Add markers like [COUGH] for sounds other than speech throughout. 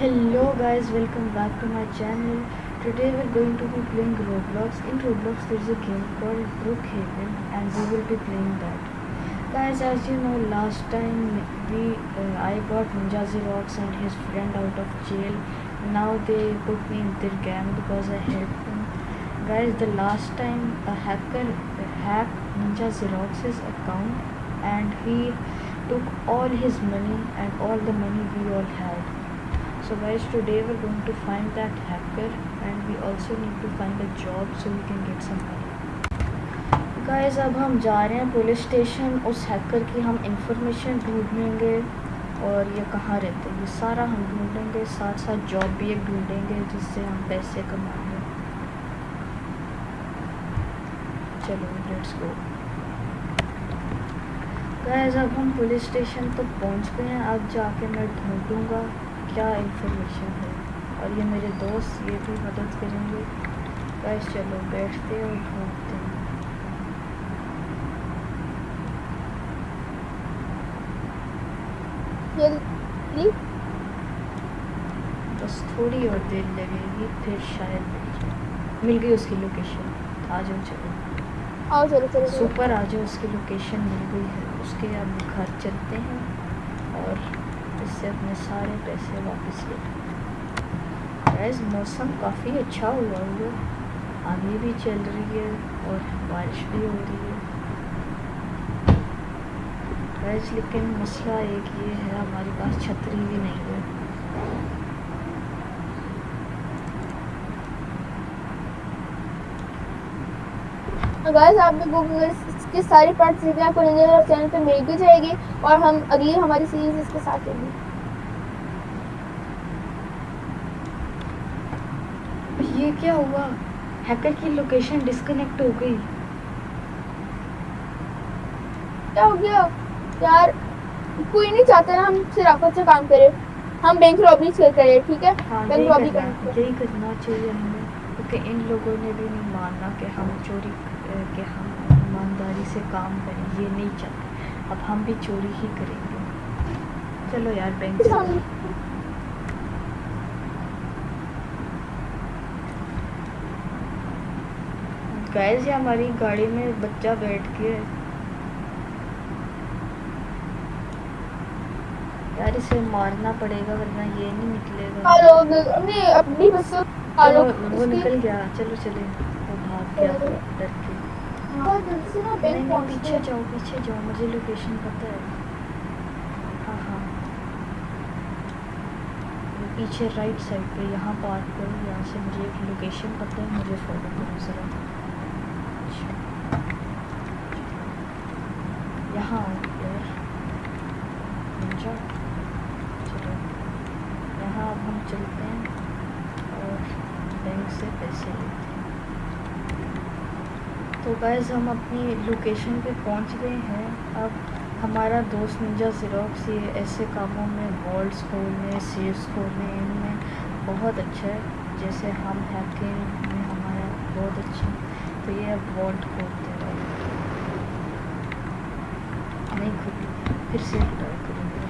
Hello guys, welcome back to my channel. Today we're going to be playing Roblox. In Roblox there's a game called Brookhaven and we will be playing that. Guys, as you know, last time we uh, I got Ninja Xerox and his friend out of jail. Now they put me in their gang because I helped them. Guys, the last time a hacker hacked Ninja Xerox's account and he took all his money and all the money we all had so guys today? We're going to find that hacker and we also need to find a job so we can get some money. Guys, अब हम जा रहे हैं police station उस hacker की हम information ढूंढेंगे और ये कहाँ रहते हैं? ये सारा हम ढूंढेंगे, साथ साथ जॉब भी एक ढूंढेंगे जिससे हम पैसे कमाएँगे। चलो लेट्स गो गैस अब हम पुलिस स्टेशन तक पहुँच गए हैं। अब जाके मैं ढूंढूँगा। क्या इंफॉर्मेशन है? और ये मेरे दोस्त ये भी मदद करेंगे। बस चलो बैठते और ढूंढते हैं। बस थोड़ी और देर लगेगी फिर शायद मिल जाए मिल गई उसकी लोकेशन आ जाओ चलो। आओ चलो चलो। सुपर आ जाओ उसकी लोकेशन मिल गई है। उसके अब घर चलते हैं और इससे अपने सारे पैसे वापस ले गैस मौसम काफ़ी अच्छा हुआ हुआ आगे भी चल रही है और बारिश भी हो रही है। लेकिन मसला एक ये है, हमारे पास छतरी भी नहीं है। गाइस आपने गूगल की सारी पार्ट सीखना आपको निंजा चैनल पे मिल भी जाएगी और हम अगली हमारी सीरीज़ इसके साथ होगी। ये क्या हुआ? हैकर की लोकेशन डिस्कनेक्ट हो गई। क्या हो गया? यार कोई नहीं चाहता ना हम शराफत से काम करें। हम बैंक रॉबरी से करें ठीक है? हाँ बैंक रॉबरी करना यही करना चाहिए हमें। क्योंकि इन लोगों ने भी नहीं मानना कि हम चोरी कि हम ईमानदारी से काम करें ये नहीं चाहते अब हम भी चोरी ही करेंगे। चलो यार बैंक गैस ये हमारी गाड़ी में बच्चा बैठ के यार इसे मारना पड़ेगा वरना ये नहीं निकलेगा। हेलो नहीं अपनी बस चलो वो निकल गया। चलो चले। वो भाग गया। डर के। नहीं पीछे जाओ पीछे जाओ, मुझे लोकेशन पता है। हाँ हाँ। पीछे राइट साइड पे, यहाँ पार्क करो यहाँ से मुझे एक लोकेशन पता है, मुझे फॉलो करो ज़रा। यहाँ यार। चलो। यहाँ अब हम चलते हैं और बैंक से पैसे लेते हैं। तो गैस हम अपनी लोकेशन पे पहुँच गए हैं। अब हमारा दोस्त निंजा ज़ेरोक्स ये ऐसे कामों में वॉल्ट्स खोलने सेफ्स खोलने, इनमें बहुत अच्छा है। जैसे हम हैकिंग में हमारा बहुत अच्छा तो ये अब वॉल्ट खोलते हैं। नहीं खुली फिर से ट्राई करेंगे।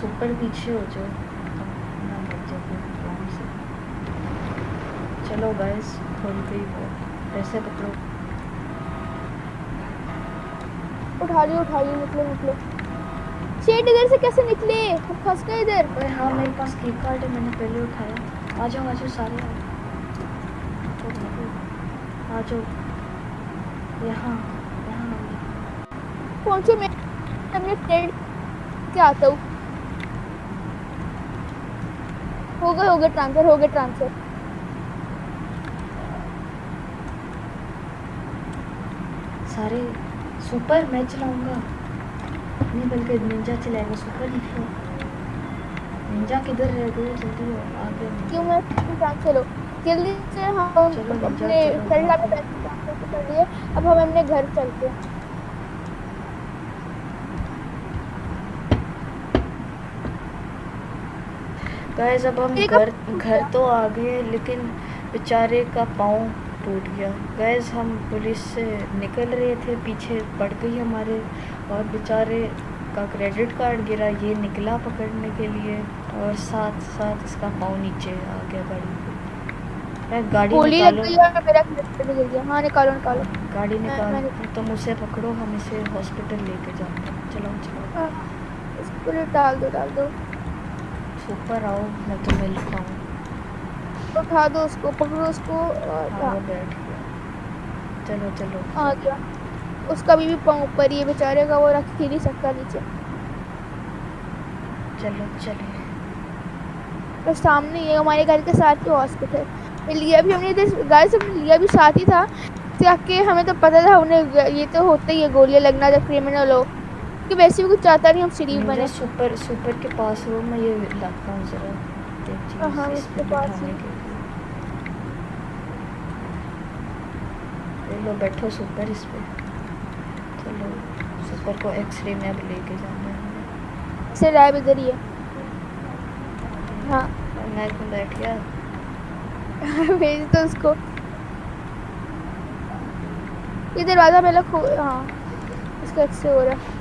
सुपर पीछे हो जाओ। लग जाए आराम से। चलो गैस खोल गई वॉल्ट पैसे पकड़ो उठा लियो उठा लियो निकलो निकलो। शेट इधर से कैसे निकले? हम फंस गए इधर। अरे हाँ मेरे पास की कार्ड है मैंने पहले उठाया। आ जाओ आ जाओ सारे आ जाओ, यहाँ यहाँ। पहुंचो मैं अपने फ्रेंड के आता हूँ। हो गए हो गए ट्रांसफ़र हो गए ट्रांसफ़र सारे सुपर मैं चलाऊँगा नहीं बल्कि निंजा चलाएगा सुपर निकलो निंजा किधर रह गए जल्दी आओ, आ गए क्यों मैं ट्रांसफ़र हो जल्दी से हम अपने चलो, फ्रेंड ट्रांसफ़र कर दिए अब हम अपने घर चलते हैं। गैस अब हम घर घर तो आ गए लेकिन बेचारे का पाँव टूट गया। गैस हम पुलिस से निकल रहे थे पीछे पड़ गई हमारे और बेचारे इसका क्रेडिट कार्ड गिरा ये निकला पकड़ने के लिए और साथ साथ इसका पाँव नीचे आ गया गाड़ी मैं गाड़ी निकालो। मेरा गिर गया। हाँ निकालो निकालो। गाड़ी निकाल। तुम उसे पकड़ो हम इसे हॉस्पिटल लेके जाते हैं। चलो चलो। हाँ, इसको डाल दो डाल दो। ऊपर आओ मैं तो मिलता हूँ। उठा दो उसको पकड़ो उसको और हाँ। चलो चलो। आ गया। उसका भी, भी पाँव ऊपर है बेचारे का वो रख ही नहीं सकता नीचे। चलो चले। और सामने है हमारे घर के साथ ही हॉस्पिटल लिया भी हमने इधर गाय से लिया भी साथ ही था। ताकि हमें तो पता था उन्हें ये तो होता ही है गोलियाँ लगना जब क्रिमिनल हो। कि वैसे भी कुछ चाहता नहीं हम शरीफ बने। सुपर सुपर के पास हो मैं ये लाता हूँ जरा। हाँ, इस पास लिए। ले बैठो सुपर इस पे। चलो सुपर को एक्सरे में अब लेके जाना है। से लैब इधर ही है। हाँ। मैं क्यों बैठ गया। [LAUGHS] भेज दो उसको। ये दरवाज़ा पहले खो हाँ इसका एक्सरे हो रहा है।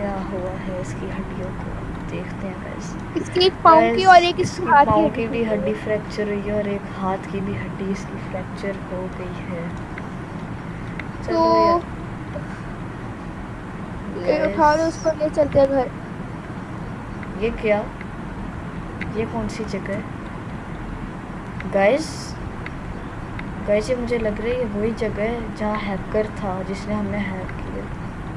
क्या हुआ है इसकी हड्डियों को? देखते हैं गाइस इसकी एक पाँव की और एक इसकी हाथ पाँव की की भी हड्डी फ्रैक्चर हुई है और एक हाथ की भी हड्डी इसकी फ्रैक्चर हो गई है। तो ये उठा दो उसको ले चलते हैं घर। ये क्या? ये कौन सी जगह है? गाइस गाइस ये मुझे लग रही है वही जगह है जहाँ हैकर था जिसने हमें हैक किया।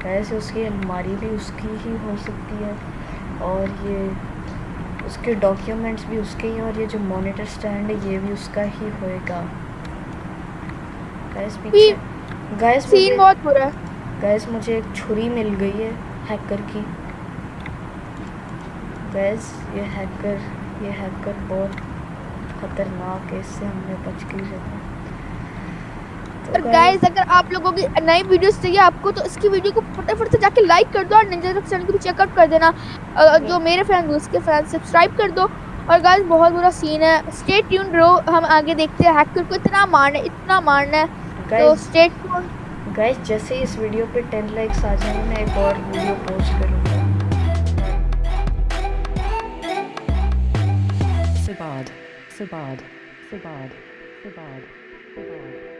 गाइस उसकी अलमारी भी उसकी ही हो सकती है। और ये उसके डॉक्यूमेंट्स भी उसके ही और ये जो मॉनिटर स्टैंड है ये भी उसका ही होएगा। गाइस पीछे गाइस सीन बहुत बुरा गैस मुझे एक छुरी मिल गई है हैकर की। गैस ये हैकर ये हैकर बहुत खतरनाक है इससे हमने बच के रहना। है। और गाइस अगर आप लोगों की नई वीडियोस चाहिए आपको तो इसकी वीडियो को फटाफट से जाके लाइक कर दो और निंजा चैनल को भी चेकआउट कर देना। जो मेरे फ़ैन उसके फ़ैन सब्सक्राइब कर दो। और गाइस बहुत बुरा सीन है। स्टे ट्यून रहो हम आगे देखते हैं। हैकर को इतना मारना है इतना मारना है। तो स्टे ट्यून गाइस जैसे इस वीडियो पे 10 लाइक्स आ जाएँगे मैं एक और वीडियो पोस्ट करूँगा। Sabad, Sabad, Sabad, Sabad, Sabad.